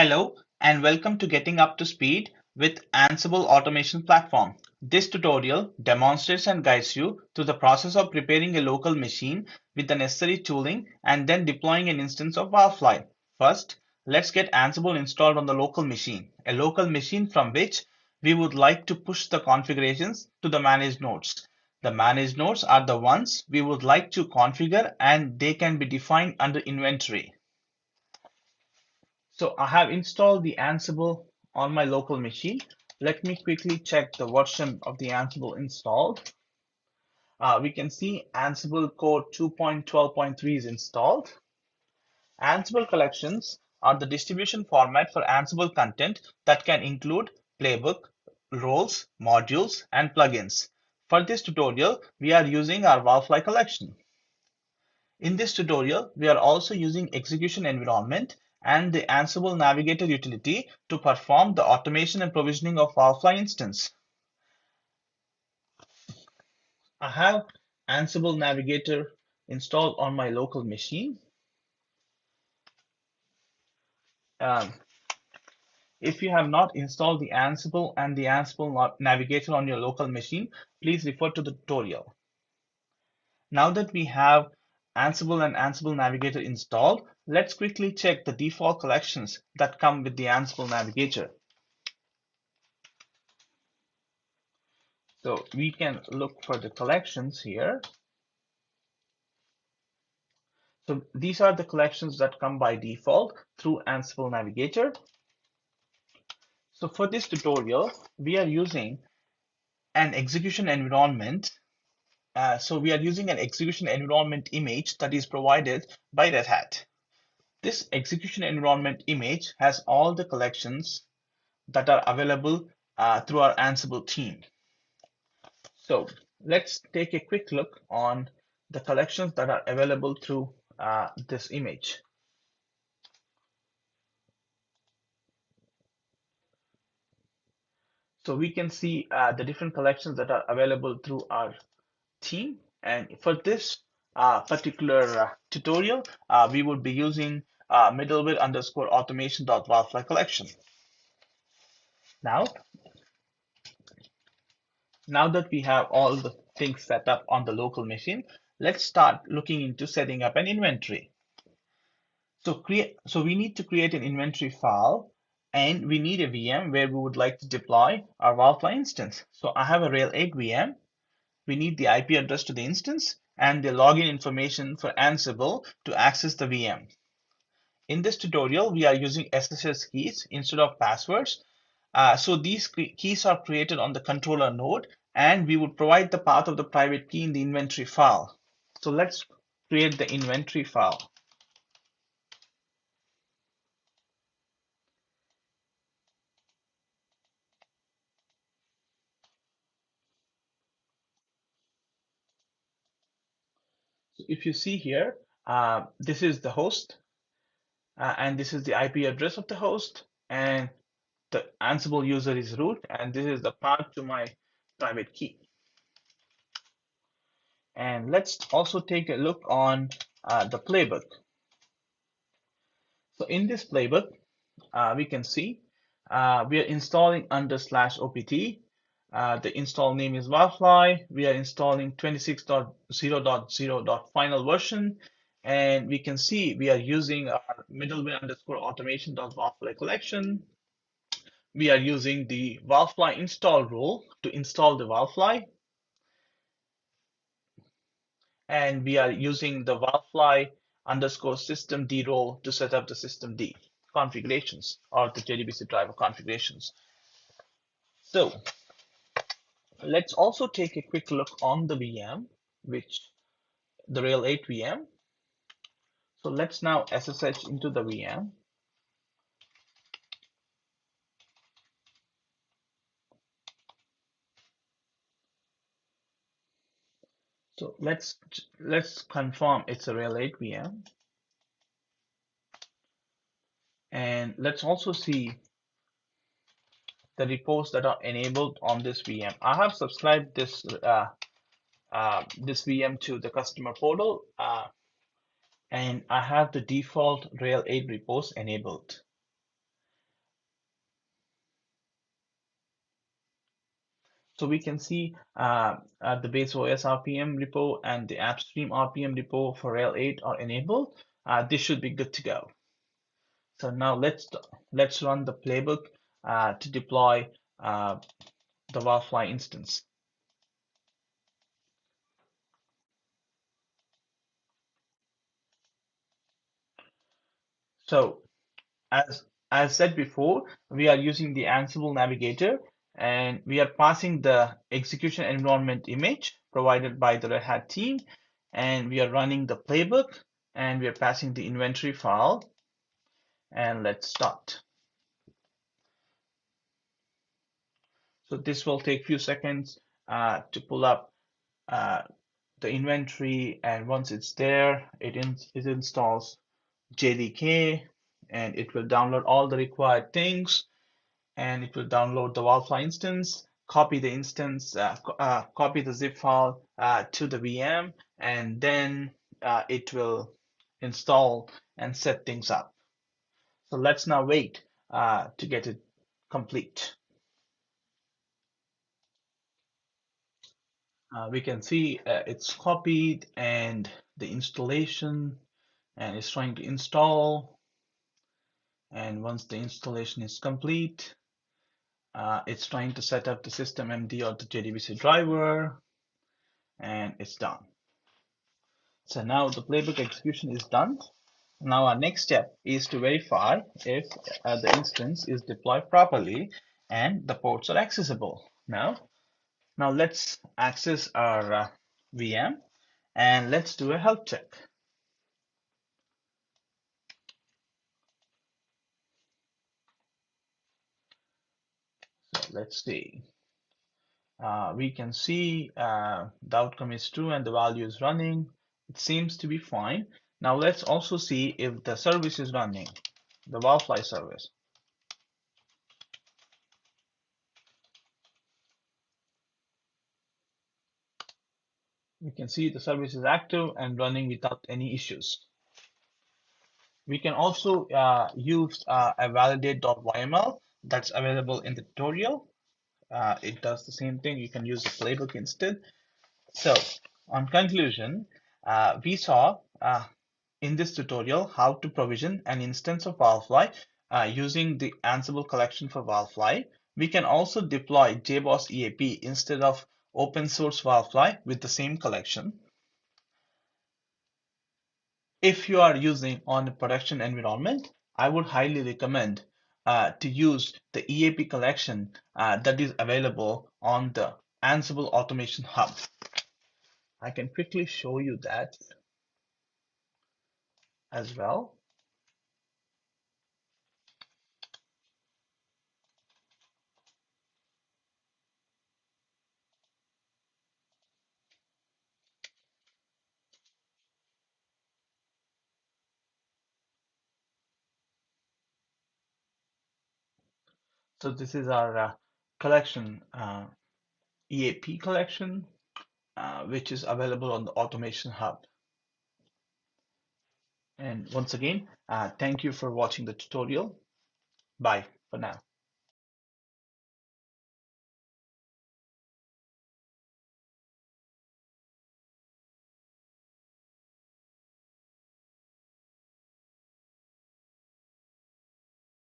Hello and welcome to Getting Up to Speed with Ansible Automation Platform. This tutorial demonstrates and guides you through the process of preparing a local machine with the necessary tooling and then deploying an instance of Wildfly. First, let's get Ansible installed on the local machine, a local machine from which we would like to push the configurations to the managed nodes. The managed nodes are the ones we would like to configure and they can be defined under inventory. So I have installed the Ansible on my local machine. Let me quickly check the version of the Ansible installed. Uh, we can see Ansible core 2.12.3 is installed. Ansible collections are the distribution format for Ansible content that can include playbook, roles, modules, and plugins. For this tutorial, we are using our Wildfly collection. In this tutorial, we are also using execution environment and the Ansible Navigator utility to perform the automation and provisioning of Wildfly instance. I have Ansible Navigator installed on my local machine. Um, if you have not installed the Ansible and the Ansible Navigator on your local machine, please refer to the tutorial. Now that we have Ansible and Ansible Navigator installed, let's quickly check the default collections that come with the Ansible Navigator. So we can look for the collections here. So these are the collections that come by default through Ansible Navigator. So for this tutorial, we are using an execution environment uh, so we are using an execution environment image that is provided by Red Hat. This execution environment image has all the collections that are available uh, through our Ansible team. So let's take a quick look on the collections that are available through uh, this image. So we can see uh, the different collections that are available through our team. And for this uh, particular uh, tutorial, uh, we would be using uh, middleware underscore automation dot collection. Now, now that we have all the things set up on the local machine, let's start looking into setting up an inventory. So create, so we need to create an inventory file and we need a VM where we would like to deploy our Wildfly instance. So I have a RHEL 8 VM we need the IP address to the instance and the login information for Ansible to access the VM. In this tutorial, we are using SSH keys instead of passwords. Uh, so these keys are created on the controller node and we would provide the path of the private key in the inventory file. So let's create the inventory file. If you see here, uh, this is the host, uh, and this is the IP address of the host, and the Ansible user is root, and this is the path to my private key. And let's also take a look on uh, the playbook. So in this playbook, uh, we can see uh, we are installing under slash opt uh, the install name is Wildfly. We are installing 26.0.0. final version. And we can see we are using our middleware underscore automation Wildfly collection. We are using the Wildfly install rule to install the Wildfly. And we are using the Wildfly underscore systemd role to set up the systemd configurations or the JDBC driver configurations. So Let's also take a quick look on the VM, which the RHEL 8 VM. So let's now SSH into the VM. So let's let's confirm it's a RHEL 8 VM. And let's also see the reports that are enabled on this VM. I have subscribed this uh, uh, this VM to the customer portal uh, and I have the default RHEL 8 reports enabled. So we can see uh, uh, the base OS RPM repo and the AppStream RPM repo for RHEL 8 are enabled. Uh, this should be good to go. So now let's let's run the playbook to deploy uh, the Wildfly instance. So as as said before, we are using the Ansible Navigator and we are passing the execution environment image provided by the Red Hat team and we are running the playbook and we are passing the inventory file and let's start. So this will take a few seconds uh, to pull up uh, the inventory and once it's there, it, in, it installs JDK and it will download all the required things and it will download the Wildfly instance, copy the instance, uh, uh, copy the zip file uh, to the VM, and then uh, it will install and set things up. So let's now wait uh, to get it complete. Uh, we can see it's copied and the installation and it's trying to install. And once the installation is complete uh, it's trying to set up the systemd or the JDBC driver and it's done. So now the playbook execution is done. Now our next step is to verify if uh, the instance is deployed properly and the ports are accessible. Now now let's access our uh, VM and let's do a health check So let's see. Uh, we can see uh, the outcome is true and the value is running. It seems to be fine. Now let's also see if the service is running, the Wildfly service. We can see the service is active and running without any issues. We can also uh, use uh, a validate.yml that's available in the tutorial. Uh, it does the same thing. You can use the playbook instead. So on conclusion, uh, we saw uh, in this tutorial how to provision an instance of Wildfly uh, using the Ansible collection for Wildfly. We can also deploy JBoss EAP instead of open source Wildfly with the same collection. If you are using on a production environment, I would highly recommend uh, to use the EAP collection uh, that is available on the Ansible Automation Hub. I can quickly show you that as well. So this is our uh, collection, uh, EAP collection, uh, which is available on the Automation Hub. And once again, uh, thank you for watching the tutorial. Bye for now.